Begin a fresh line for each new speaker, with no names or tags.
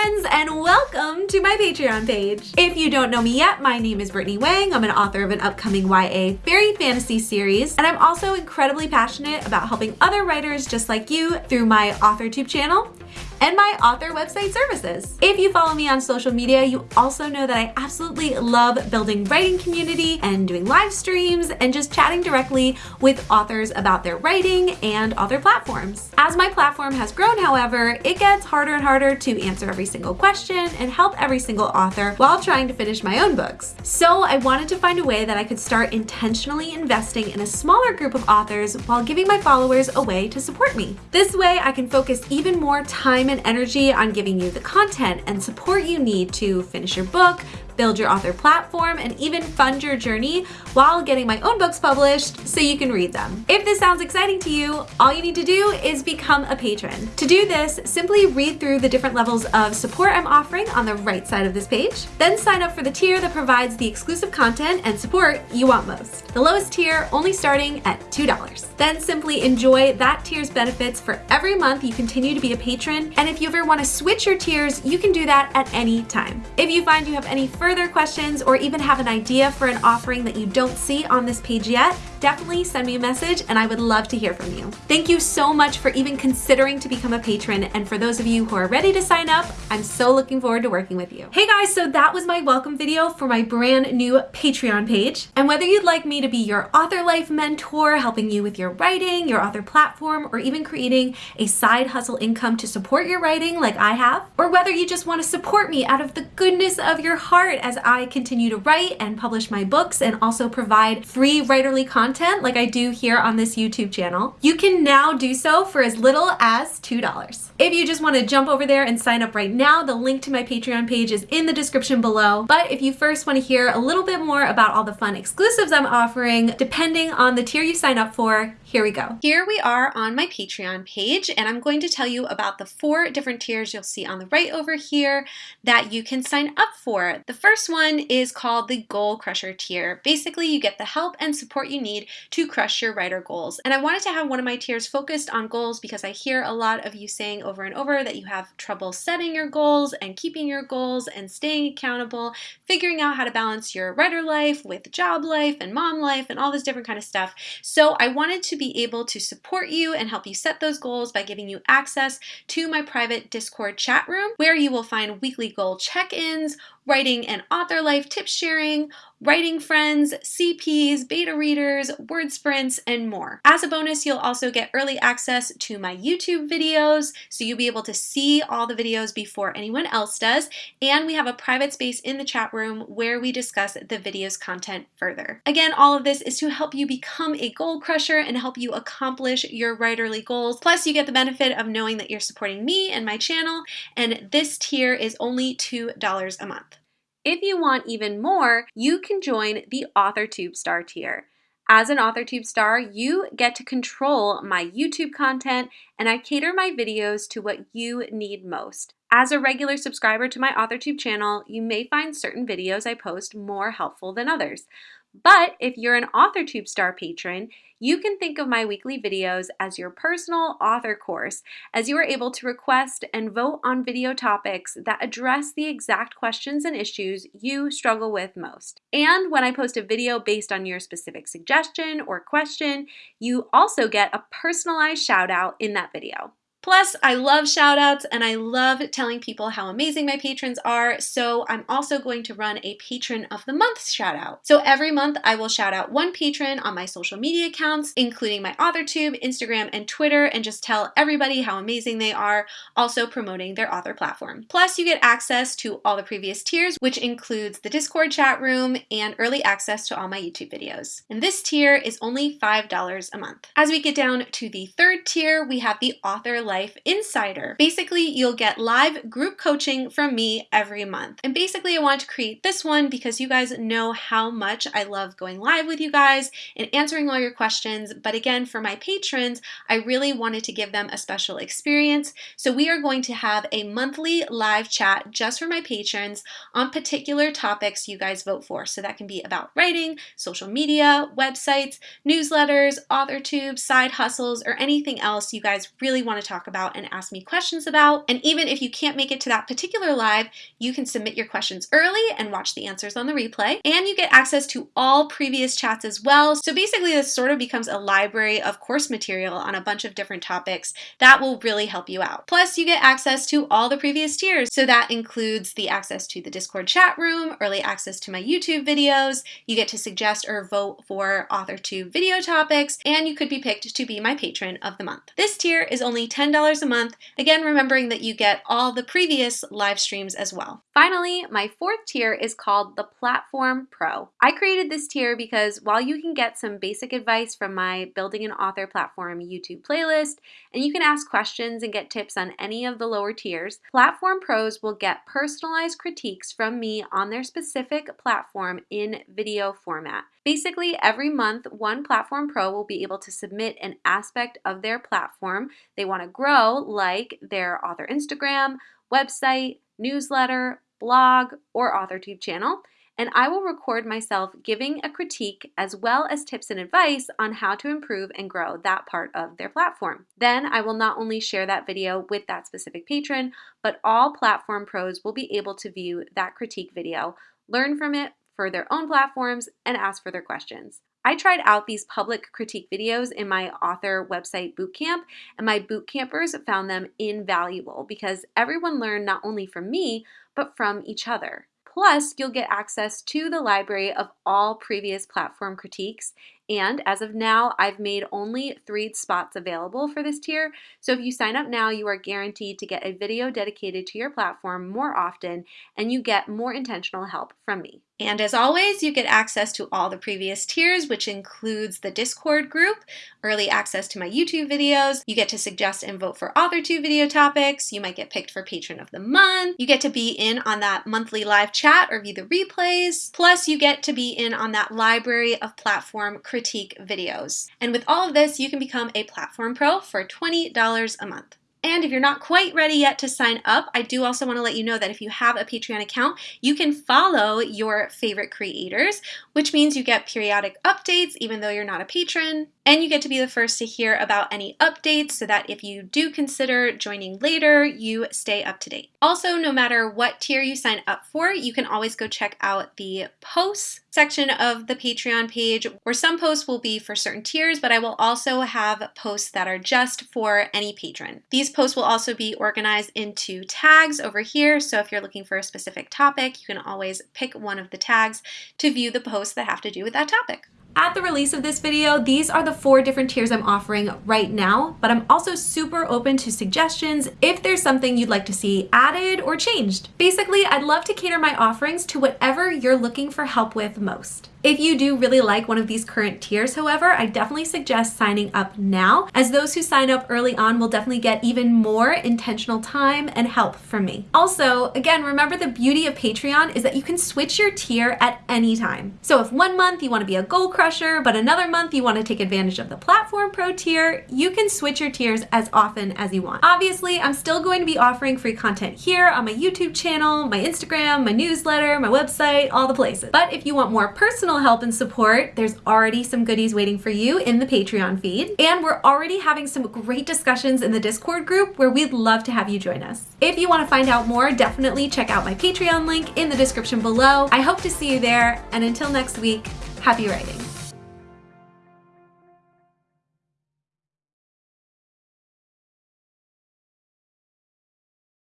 friends, and welcome to my Patreon page. If you don't know me yet, my name is Brittany Wang. I'm an author of an upcoming YA fairy fantasy series, and I'm also incredibly passionate about helping other writers just like you through my AuthorTube channel and my author website services. If you follow me on social media, you also know that I absolutely love building writing community and doing live streams and just chatting directly with authors about their writing and author platforms. As my platform has grown, however, it gets harder and harder to answer every single question and help every single author while trying to finish my own books. So I wanted to find a way that I could start intentionally investing in a smaller group of authors while giving my followers a way to support me. This way I can focus even more time and energy on giving you the content and support you need to finish your book, build your author platform, and even fund your journey while getting my own books published so you can read them. If this sounds exciting to you, all you need to do is become a patron. To do this, simply read through the different levels of support I'm offering on the right side of this page, then sign up for the tier that provides the exclusive content and support you want most. The lowest tier only starting at $2. Then simply enjoy that tier's benefits for every month you continue to be a patron, and if you ever want to switch your tiers, you can do that at any time. If you find you have any further further questions or even have an idea for an offering that you don't see on this page yet, definitely send me a message and I would love to hear from you. Thank you so much for even considering to become a patron and for those of you who are ready to sign up, I'm so looking forward to working with you. Hey guys, so that was my welcome video for my brand new Patreon page. And whether you'd like me to be your author life mentor, helping you with your writing, your author platform, or even creating a side hustle income to support your writing like I have, or whether you just want to support me out of the goodness of your heart as I continue to write and publish my books and also provide free writerly content like I do here on this YouTube channel, you can now do so for as little as $2. If you just want to jump over there and sign up right now, the link to my Patreon page is in the description below. But if you first want to hear a little bit more about all the fun exclusives I'm offering, depending on the tier you sign up for, here we go. Here we are on my Patreon page, and I'm going to tell you about the four different tiers you'll see on the right over here that you can sign up for. The first one is called the Goal Crusher tier. Basically, you get the help and support you need to crush your writer goals. And I wanted to have one of my tiers focused on goals because I hear a lot of you saying over and over that you have trouble setting your goals and keeping your goals and staying accountable, figuring out how to balance your writer life with job life and mom life and all this different kind of stuff. So I wanted to be able to support you and help you set those goals by giving you access to my private Discord chat room where you will find weekly goal check-ins, writing and author life tip sharing, writing friends, CPs, beta readers, word sprints, and more. As a bonus, you'll also get early access to my YouTube videos, so you'll be able to see all the videos before anyone else does, and we have a private space in the chat room where we discuss the video's content further. Again, all of this is to help you become a goal crusher and help you accomplish your writerly goals. Plus, you get the benefit of knowing that you're supporting me and my channel, and this tier is only $2 a month. If you want even more, you can join the AuthorTube Star tier. As an AuthorTube star, you get to control my YouTube content and I cater my videos to what you need most. As a regular subscriber to my AuthorTube channel, you may find certain videos I post more helpful than others. But if you're an AuthorTube Star patron, you can think of my weekly videos as your personal author course, as you are able to request and vote on video topics that address the exact questions and issues you struggle with most. And when I post a video based on your specific suggestion or question, you also get a personalized shout out in that video. Plus, I love shout outs and I love telling people how amazing my patrons are, so I'm also going to run a Patron of the Month shout out. So every month I will shout out one patron on my social media accounts, including my AuthorTube, Instagram, and Twitter, and just tell everybody how amazing they are, also promoting their author platform. Plus, you get access to all the previous tiers, which includes the Discord chat room and early access to all my YouTube videos. And this tier is only $5 a month. As we get down to the third tier, we have the Author Life Insider. Basically, you'll get live group coaching from me every month. And basically, I want to create this one because you guys know how much I love going live with you guys and answering all your questions. But again, for my patrons, I really wanted to give them a special experience. So we are going to have a monthly live chat just for my patrons on particular topics you guys vote for. So that can be about writing, social media, websites, newsletters, author tubes, side hustles, or anything else you guys really want to talk talk about and ask me questions about. And even if you can't make it to that particular live, you can submit your questions early and watch the answers on the replay. And you get access to all previous chats as well. So basically this sort of becomes a library of course material on a bunch of different topics that will really help you out. Plus you get access to all the previous tiers. So that includes the access to the Discord chat room, early access to my YouTube videos, you get to suggest or vote for AuthorTube video topics, and you could be picked to be my patron of the month. This tier is only $10 a month, again remembering that you get all the previous live streams as well. Finally, my fourth tier is called the Platform Pro. I created this tier because while you can get some basic advice from my Building an Author Platform YouTube playlist, and you can ask questions and get tips on any of the lower tiers, Platform Pros will get personalized critiques from me on their specific platform in video format. Basically, every month, one Platform Pro will be able to submit an aspect of their platform they want to grow, like their author Instagram, website, newsletter, blog, or AuthorTube channel, and I will record myself giving a critique as well as tips and advice on how to improve and grow that part of their platform. Then I will not only share that video with that specific patron, but all platform pros will be able to view that critique video, learn from it for their own platforms, and ask for their questions. I tried out these public critique videos in my author website bootcamp, and my bootcampers found them invaluable because everyone learned not only from me, but from each other. Plus, you'll get access to the library of all previous platform critiques. And as of now, I've made only three spots available for this tier. So if you sign up now, you are guaranteed to get a video dedicated to your platform more often, and you get more intentional help from me. And as always, you get access to all the previous tiers, which includes the Discord group, early access to my YouTube videos, you get to suggest and vote for AuthorTube video topics, you might get picked for Patron of the Month, you get to be in on that monthly live chat or view the replays, plus you get to be in on that library of platform videos. And with all of this, you can become a Platform Pro for $20 a month. And if you're not quite ready yet to sign up, I do also want to let you know that if you have a Patreon account, you can follow your favorite creators, which means you get periodic updates even though you're not a patron. And you get to be the first to hear about any updates so that if you do consider joining later, you stay up to date. Also, no matter what tier you sign up for, you can always go check out the posts section of the Patreon page where some posts will be for certain tiers, but I will also have posts that are just for any patron. These posts will also be organized into tags over here. So if you're looking for a specific topic, you can always pick one of the tags to view the posts that have to do with that topic. At the release of this video, these are the four different tiers I'm offering right now, but I'm also super open to suggestions if there's something you'd like to see added or changed. Basically, I'd love to cater my offerings to whatever you're looking for help with most. If you do really like one of these current tiers, however, I definitely suggest signing up now, as those who sign up early on will definitely get even more intentional time and help from me. Also, again, remember the beauty of Patreon is that you can switch your tier at any time. So if one month you want to be a goal crusher, but another month you want to take advantage of the Platform Pro tier, you can switch your tiers as often as you want. Obviously, I'm still going to be offering free content here on my YouTube channel, my Instagram, my newsletter, my website, all the places. But if you want more personal help and support, there's already some goodies waiting for you in the Patreon feed. And we're already having some great discussions in the Discord group where we'd love to have you join us. If you want to find out more, definitely check out my Patreon link in the description below. I hope to see you there. And until next week, happy writing.